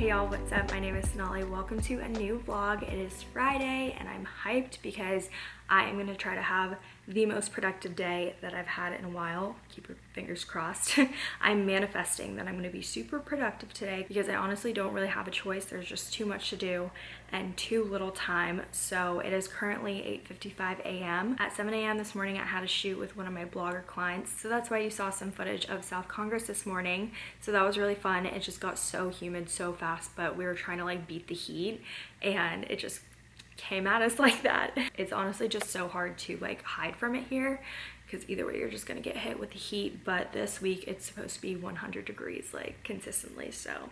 Hey y'all, what's up? My name is Sonali. Welcome to a new vlog. It is Friday and I'm hyped because I am gonna try to have the most productive day that I've had in a while. Keep your fingers crossed. I'm manifesting that I'm gonna be super productive today because I honestly don't really have a choice. There's just too much to do and too little time. So it is currently 8.55 a.m. At 7 a.m. this morning, I had a shoot with one of my blogger clients. So that's why you saw some footage of South Congress this morning. So that was really fun. It just got so humid so fast, but we were trying to like beat the heat and it just came at us like that. It's honestly just so hard to like hide from it here because either way you're just gonna get hit with the heat but this week it's supposed to be 100 degrees like consistently so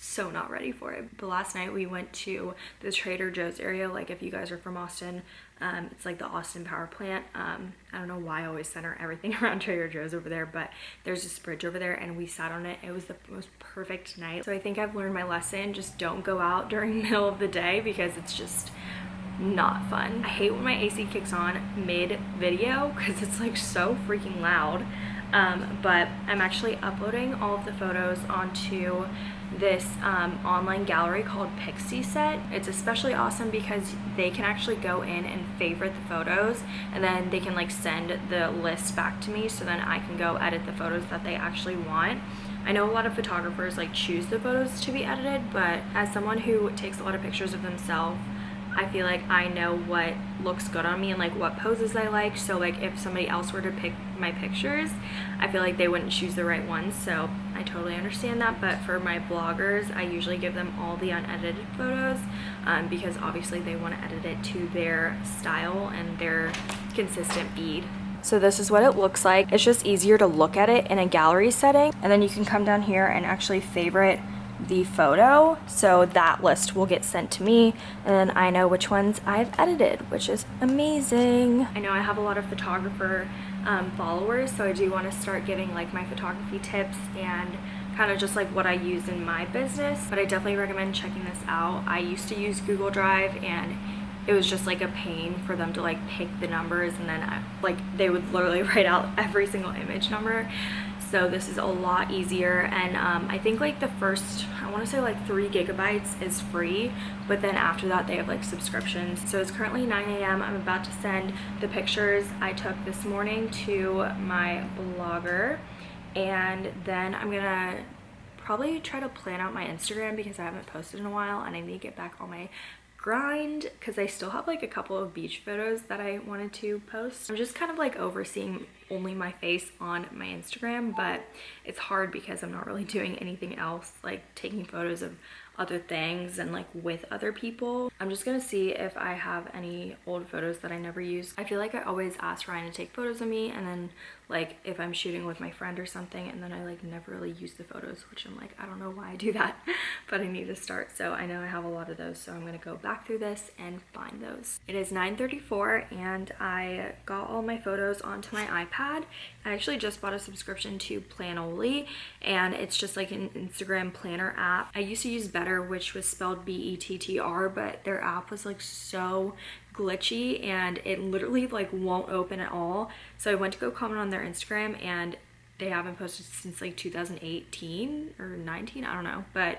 so not ready for it. But last night we went to the Trader Joe's area. Like if you guys are from Austin, um, it's like the Austin Power Plant. Um, I don't know why I always center everything around Trader Joe's over there, but there's this bridge over there and we sat on it. It was the most perfect night. So I think I've learned my lesson. Just don't go out during the middle of the day because it's just not fun. I hate when my AC kicks on mid video because it's like so freaking loud. Um, but I'm actually uploading all of the photos onto this um, online gallery called Pixieset. It's especially awesome because they can actually go in and favorite the photos and then they can like send the list back to me so then I can go edit the photos that they actually want. I know a lot of photographers like choose the photos to be edited, but as someone who takes a lot of pictures of themselves, I feel like I know what looks good on me and like what poses I like. So like if somebody else were to pick my pictures, I feel like they wouldn't choose the right ones. So I totally understand that. But for my bloggers, I usually give them all the unedited photos um, because obviously they want to edit it to their style and their consistent feed. So this is what it looks like. It's just easier to look at it in a gallery setting. And then you can come down here and actually favorite the photo so that list will get sent to me and then I know which ones I've edited which is amazing. I know I have a lot of photographer um, followers so I do want to start giving like my photography tips and kind of just like what I use in my business but I definitely recommend checking this out. I used to use Google Drive and it was just like a pain for them to like pick the numbers and then I, like they would literally write out every single image number so this is a lot easier. And um, I think like the first I want to say like three gigabytes is free but then after that they have like subscriptions. So it's currently 9 a.m I'm about to send the pictures I took this morning to my blogger. And then I'm gonna probably try to plan out my Instagram because I haven't posted in a while and I need to get back on my grind because I still have like a couple of beach photos that I wanted to post. I'm just kind of like overseeing only my face on my Instagram but it's hard because I'm not really doing anything else like taking photos of other things and like with other people. I'm just gonna see if I have any old photos that I never used. I feel like I always ask Ryan to take photos of me and then like if I'm shooting with my friend or something and then I like never really use the photos which I'm like I don't know why I do that but I need to start so I know I have a lot of those so I'm gonna go back through this and find those. It is 9.34 and I got all my photos onto my iPad. I actually just bought a subscription to Planoly and it's just like an Instagram planner app. I used to use Bettr which was spelled B-E-T-T-R but their app was like so glitchy and it literally like won't open at all. So I went to go comment on their Instagram and they haven't posted since like 2018 or 19, I don't know. But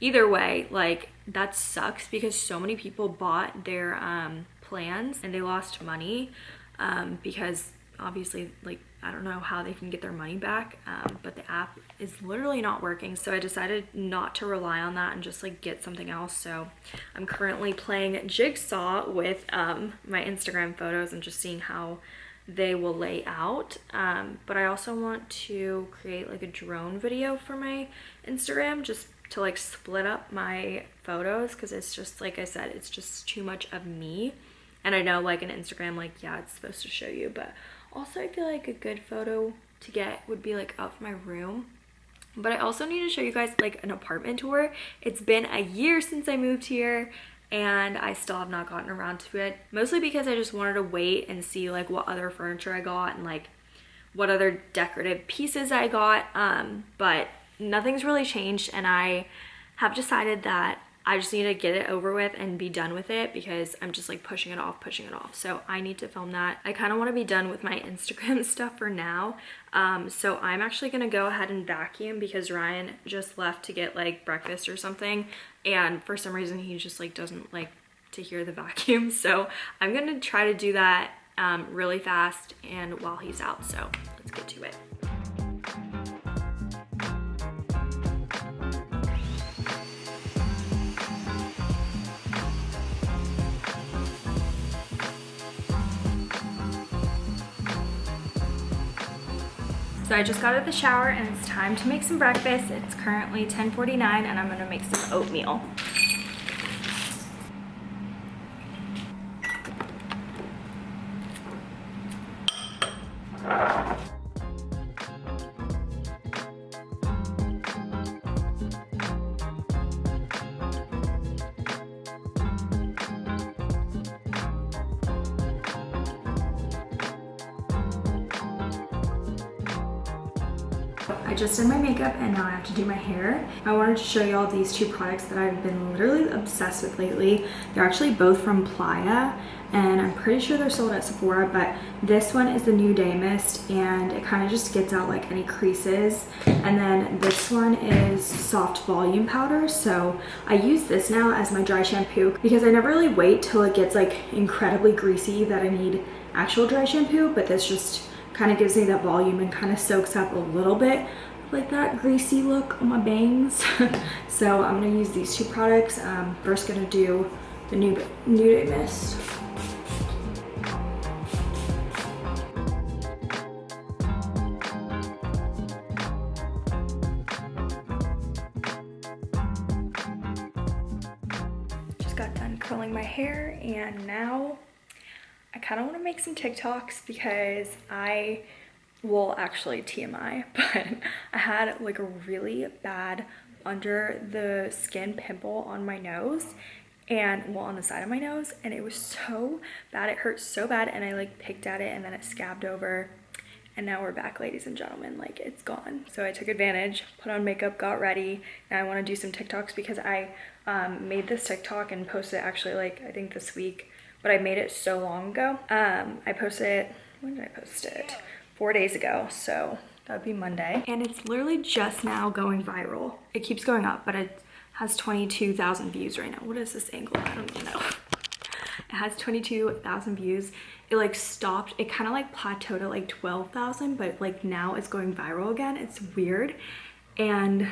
either way, like that sucks because so many people bought their um, plans and they lost money um, because obviously like I don't know how they can get their money back, um, but the app is literally not working. So I decided not to rely on that and just like get something else. So I'm currently playing Jigsaw with um, my Instagram photos and just seeing how they will lay out. Um, but I also want to create like a drone video for my Instagram just to like split up my photos because it's just like I said, it's just too much of me. And I know like an Instagram, like yeah, it's supposed to show you, but also, I feel like a good photo to get would be like of my room. But I also need to show you guys like an apartment tour. It's been a year since I moved here and I still have not gotten around to it. Mostly because I just wanted to wait and see like what other furniture I got and like what other decorative pieces I got. Um, but nothing's really changed and I have decided that I just need to get it over with and be done with it because I'm just like pushing it off, pushing it off. So I need to film that. I kind of want to be done with my Instagram stuff for now. Um, so I'm actually going to go ahead and vacuum because Ryan just left to get like breakfast or something. And for some reason, he just like doesn't like to hear the vacuum. So I'm going to try to do that um, really fast and while he's out. So let's get to it. So I just got out of the shower and it's time to make some breakfast. It's currently 10.49 and I'm gonna make some oatmeal. I just did my makeup and now I have to do my hair. I wanted to show you all these two products that I've been literally obsessed with lately. They're actually both from Playa and I'm pretty sure they're sold at Sephora, but this one is the New Day Mist and it kind of just gets out like any creases. And then this one is soft volume powder. So I use this now as my dry shampoo because I never really wait till it gets like incredibly greasy that I need actual dry shampoo, but this just kind of gives me that volume and kind of soaks up a little bit like that greasy look on my bangs. so I'm gonna use these two products. Um, first gonna do the New, New Day Mist. Just got done curling my hair and now I kind of want to make some TikToks because I well actually TMI but I had like a really bad under the skin pimple on my nose and well on the side of my nose and it was so bad it hurt so bad and I like picked at it and then it scabbed over. And now we're back ladies and gentlemen like it's gone. So I took advantage put on makeup got ready. And I want to do some TikToks because I um, made this TikTok and posted actually like I think this week but I made it so long ago um, I posted it when did I post it four days ago. So that would be Monday. And it's literally just now going viral. It keeps going up, but it has 22,000 views right now. What is this angle? I don't even know. It has 22,000 views. It like stopped. It kind of like plateaued at like 12,000, but like now it's going viral again. It's weird. And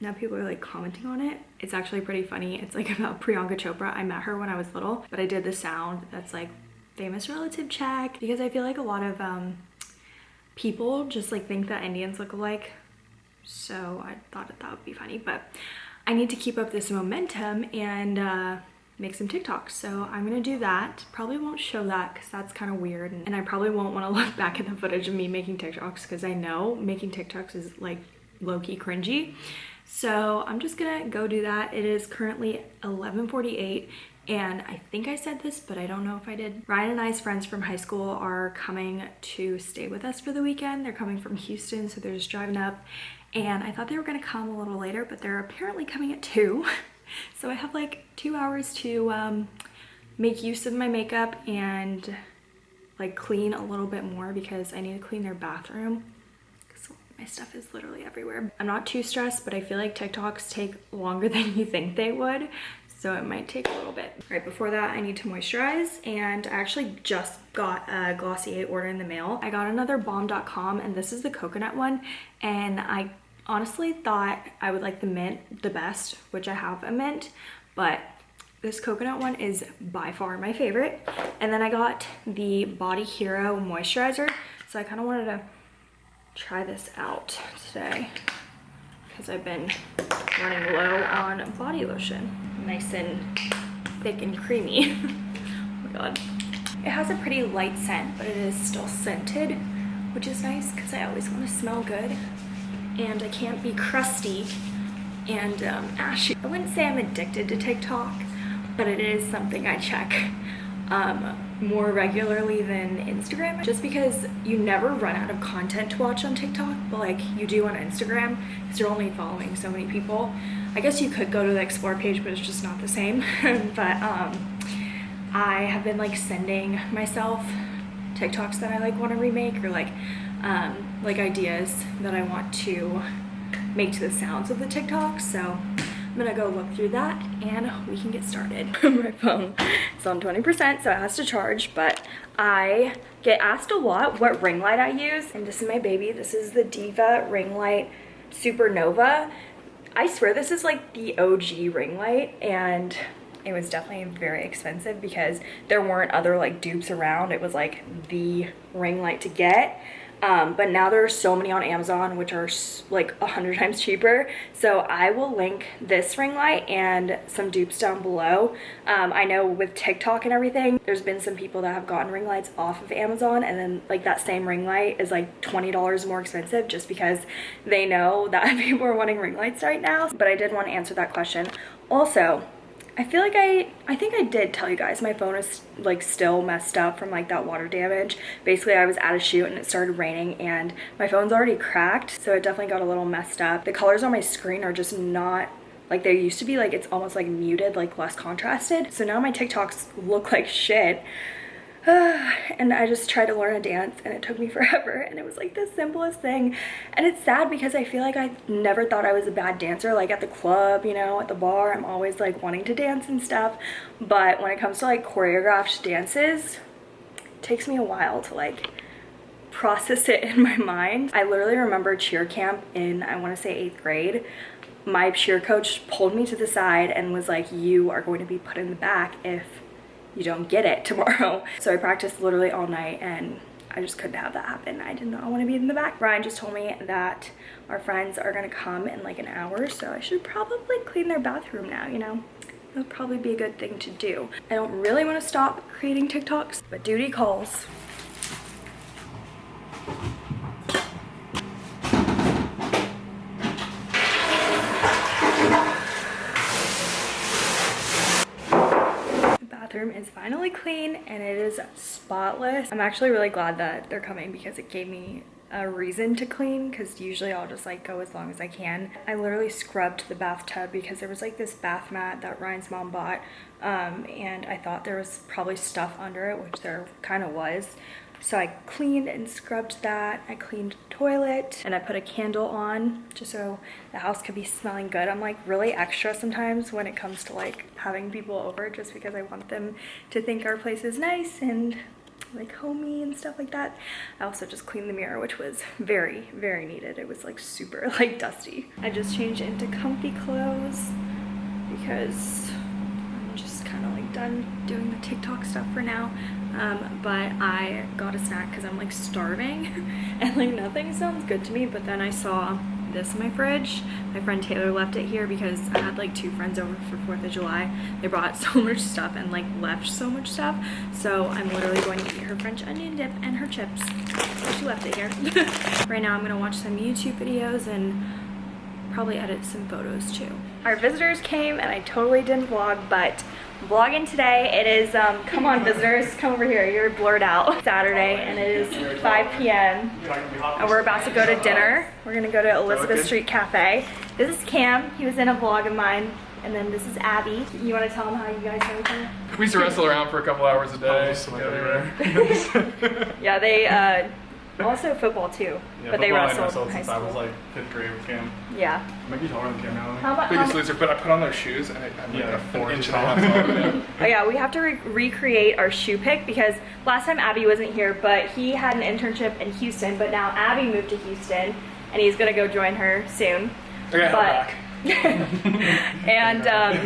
now people are like commenting on it. It's actually pretty funny. It's like about Priyanka Chopra. I met her when I was little, but I did the sound that's like famous relative check because I feel like a lot of um, people just like think that Indians look alike. So I thought that, that would be funny, but I need to keep up this momentum and uh, make some TikToks. So I'm gonna do that. Probably won't show that because that's kind of weird. And I probably won't want to look back at the footage of me making TikToks because I know making TikToks is like low-key cringy. So I'm just gonna go do that. It is currently 11.48 and I think I said this, but I don't know if I did. Ryan and I's friends from high school are coming to stay with us for the weekend. They're coming from Houston, so they're just driving up. And I thought they were gonna come a little later, but they're apparently coming at two. so I have like two hours to um, make use of my makeup and like clean a little bit more because I need to clean their bathroom my stuff is literally everywhere. I'm not too stressed, but I feel like TikToks take longer than you think they would so it might take a little bit. Right before that, I need to moisturize and I actually just got a Glossier order in the mail. I got another Balm Dotcom and this is the coconut one and I honestly thought I would like the mint the best, which I have a mint, but this coconut one is by far my favorite. And then I got the Body Hero moisturizer. So I kind of wanted to try this out today because I've been running low on body lotion nice and thick and creamy. oh my god. It has a pretty light scent, but it is still scented, which is nice because I always want to smell good. And I can't be crusty and um, ashy. I wouldn't say I'm addicted to TikTok, but it is something I check um, more regularly than Instagram just because you never run out of content to watch on TikTok but like you do on Instagram because you're only following so many people I guess you could go to the explore page, but it's just not the same. but um, I have been like sending myself TikToks that I like want to remake or like um, like ideas that I want to make to the sounds of the TikToks. So I'm gonna go look through that and we can get started. My phone is on 20%, so it has to charge, but I get asked a lot what ring light I use. And this is my baby. This is the Diva ring light Supernova. I swear this is like the OG ring light and it was definitely very expensive because there weren't other like dupes around. It was like the ring light to get. Um, but now there are so many on Amazon which are like a hundred times cheaper. So I will link this ring light and some dupes down below. Um, I know with TikTok and everything there's been some people that have gotten ring lights off of Amazon and then like that same ring light is like $20 more expensive just because they know that people are wanting ring lights right now. But I did want to answer that question. Also I feel like I, I think I did tell you guys my phone is like still messed up from like that water damage. Basically I was at a shoot and it started raining and my phone's already cracked. So it definitely got a little messed up. The colors on my screen are just not like they used to be like it's almost like muted like less contrasted so now my tiktoks look like shit and I just tried to learn a dance and it took me forever and it was like the simplest thing. And it's sad because I feel like I never thought I was a bad dancer like at the club you know at the bar. I'm always like wanting to dance and stuff. But when it comes to like choreographed dances it takes me a while to like process it in my mind. I literally remember cheer camp in I want to say eighth grade. My cheer coach pulled me to the side and was like you are going to be put in the back if you don't get it tomorrow. So I practiced literally all night and I just couldn't have that happen. I did not want to be in the back. Ryan just told me that our friends are gonna come in like an hour, so I should probably clean their bathroom now, you know? That would probably be a good thing to do. I don't really want to stop creating TikToks, but duty calls. bathroom is finally clean and it is spotless. I'm actually really glad that they're coming because it gave me a reason to clean because usually I'll just like go as long as I can. I literally scrubbed the bathtub because there was like this bath mat that Ryan's mom bought um, and I thought there was probably stuff under it, which there kind of was. So I cleaned and scrubbed that. I cleaned the toilet and I put a candle on just so the house could be smelling good. I'm like really extra sometimes when it comes to like having people over just because I want them to think our place is nice and like homey and stuff like that. I also just cleaned the mirror, which was very, very needed. It was like super like dusty. I just changed into comfy clothes because I'm just kind of like done doing the TikTok stuff for now um, but I got a snack because I'm like starving and like nothing sounds good to me. But then I saw this in my fridge. My friend Taylor left it here because I had like two friends over for 4th of July. They brought so much stuff and like left so much stuff. So I'm literally going to eat her French onion dip and her chips. She left it here. Right now I'm gonna watch some YouTube videos and probably edit some photos too. Our visitors came and I totally didn't vlog but vlogging today. It is, um, come on visitors, come over here. You're blurred out. Saturday and it is 5 p.m. and we're about to go to dinner. We're gonna go to Elizabeth Street Cafe. This is Cam. He was in a vlog of mine. And then this is Abby. You want to tell them how you guys know each other? We used to wrestle around for a couple hours a day. yeah, they uh, also football too, yeah, but they wrestled, wrestled since I was like fifth grade with Cam. Yeah. Maybe taller than Cam now. How about Biggest how loser, but I put on those shoes and it, I'm yeah, like four inch inches and tall. Oh yeah, we have to re recreate our shoe pick because last time Abby wasn't here, but he had an internship in Houston, but now Abby moved to Houston and he's gonna go join her soon. Okay, but, I'm back. and um,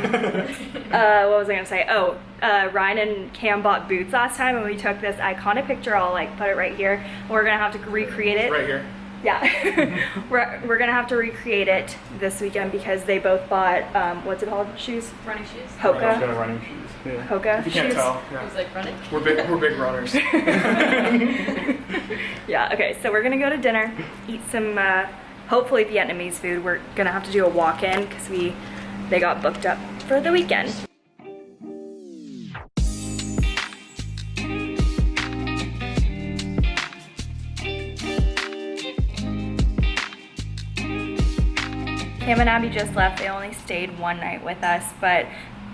uh, what was I gonna say? Oh, uh, Ryan and Cam bought boots last time and we took this iconic picture. I'll like put it right here. We're gonna have to recreate it. Right here. Yeah, we're, we're gonna have to recreate it this weekend because they both bought, um, what's it called, shoes? Running shoes. Got Hoka? running shoes. Yeah. Hoka If you can't shoes? tell, yeah. was like running. We're big, we're big runners. Yeah, okay, so we're gonna go to dinner, eat some, uh, hopefully Vietnamese food. We're gonna have to do a walk-in because we, they got booked up for the weekend. Cam and Abby just left. They only stayed one night with us, but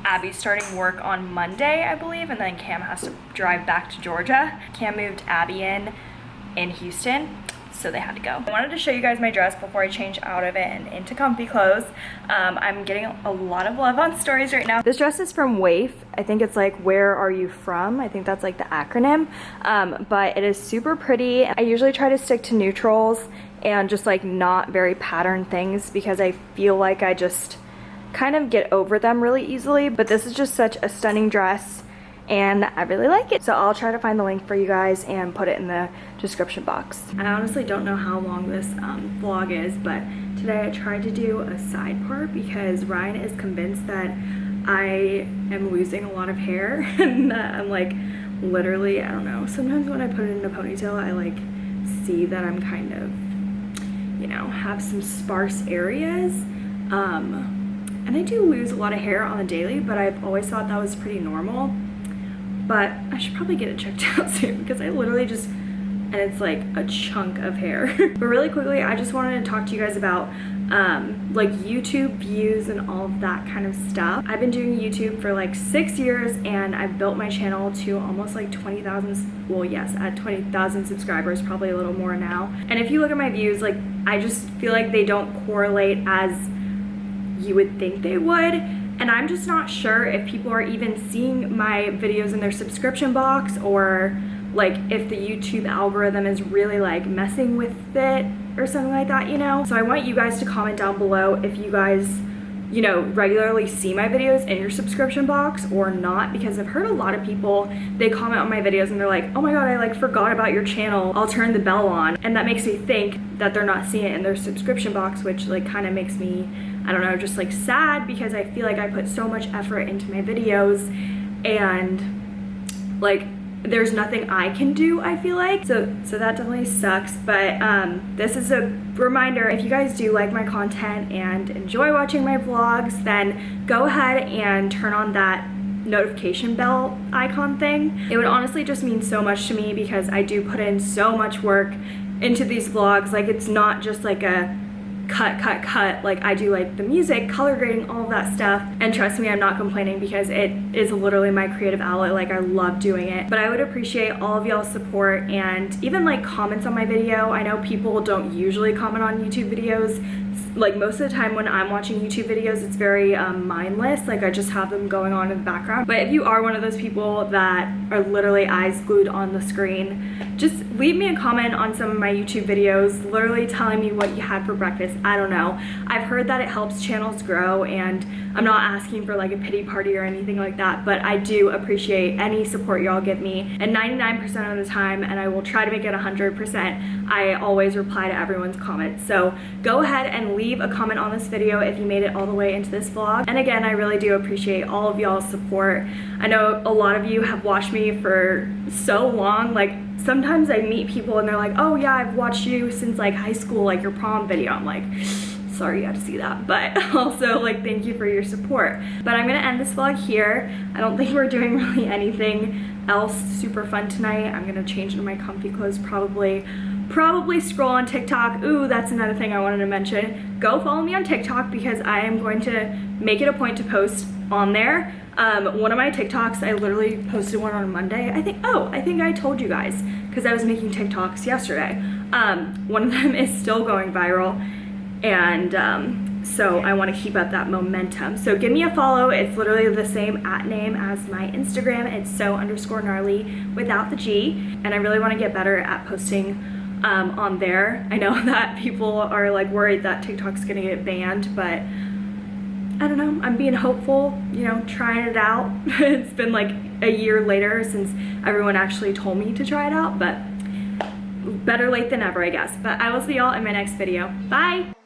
Abby's starting work on Monday, I believe, and then Cam has to drive back to Georgia. Cam moved Abby in in Houston, so they had to go. I wanted to show you guys my dress before I change out of it and into comfy clothes. Um, I'm getting a lot of love on stories right now. This dress is from WAYF. I think it's like, where are you from? I think that's like the acronym, um, but it is super pretty. I usually try to stick to neutrals and just like not very patterned things because I feel like I just kind of get over them really easily, but this is just such a stunning dress and I really like it. So I'll try to find the link for you guys and put it in the description box. I honestly don't know how long this um, vlog is, but today I tried to do a side part because Ryan is convinced that I am losing a lot of hair and that I'm like literally, I don't know, sometimes when I put it in a ponytail, I like see that I'm kind of, you know, have some sparse areas. Um, and I do lose a lot of hair on the daily, but I've always thought that was pretty normal but I should probably get it checked out soon because I literally just and it's like a chunk of hair. But really quickly I just wanted to talk to you guys about um, like YouTube views and all of that kind of stuff. I've been doing YouTube for like six years and I've built my channel to almost like 20,000 well yes at 20,000 subscribers probably a little more now. And if you look at my views like I just feel like they don't correlate as you would think they would and I'm just not sure if people are even seeing my videos in their subscription box or like if the YouTube algorithm is really like messing with it or something like that, you know? So I want you guys to comment down below if you guys, you know, regularly see my videos in your subscription box or not because I've heard a lot of people, they comment on my videos and they're like, oh my god, I like forgot about your channel. I'll turn the bell on. And that makes me think that they're not seeing it in their subscription box, which like kind of makes me I don't know, just like sad because I feel like I put so much effort into my videos and like there's nothing I can do, I feel like. So so that definitely sucks. But um, this is a reminder, if you guys do like my content and enjoy watching my vlogs, then go ahead and turn on that notification bell icon thing. It would honestly just mean so much to me because I do put in so much work into these vlogs. Like it's not just like a cut, cut, cut. Like I do like the music, color grading, all that stuff. And trust me, I'm not complaining because it is literally my creative outlet. Like I love doing it. But I would appreciate all of y'all's support and even like comments on my video. I know people don't usually comment on YouTube videos like most of the time when I'm watching YouTube videos, it's very um, mindless. Like I just have them going on in the background. But if you are one of those people that are literally eyes glued on the screen, just leave me a comment on some of my YouTube videos, literally telling me what you had for breakfast. I don't know. I've heard that it helps channels grow and I'm not asking for like a pity party or anything like that, but I do appreciate any support y'all give me. And 99% of the time, and I will try to make it 100%, I always reply to everyone's comments. So go ahead and leave a comment on this video if you made it all the way into this vlog. And again, I really do appreciate all of y'all's support. I know a lot of you have watched me for so long, like sometimes I meet people and they're like, oh yeah, I've watched you since like high school, like your prom video. I'm like, sorry you had to see that but also like thank you for your support but i'm gonna end this vlog here i don't think we're doing really anything else super fun tonight i'm gonna change into my comfy clothes probably probably scroll on tiktok ooh that's another thing i wanted to mention go follow me on tiktok because i am going to make it a point to post on there um, one of my TikToks, I literally posted one on Monday. I think, oh, I think I told you guys because I was making TikToks yesterday. Um, one of them is still going viral and um, so I want to keep up that momentum. So give me a follow. It's literally the same at name as my Instagram. It's so underscore gnarly without the G. And I really want to get better at posting um, on there. I know that people are like worried that TikTok's gonna get banned, but I don't know, I'm being hopeful, you know, trying it out. it's been like a year later since everyone actually told me to try it out, but better late than ever, I guess. But I will see y'all in my next video. Bye!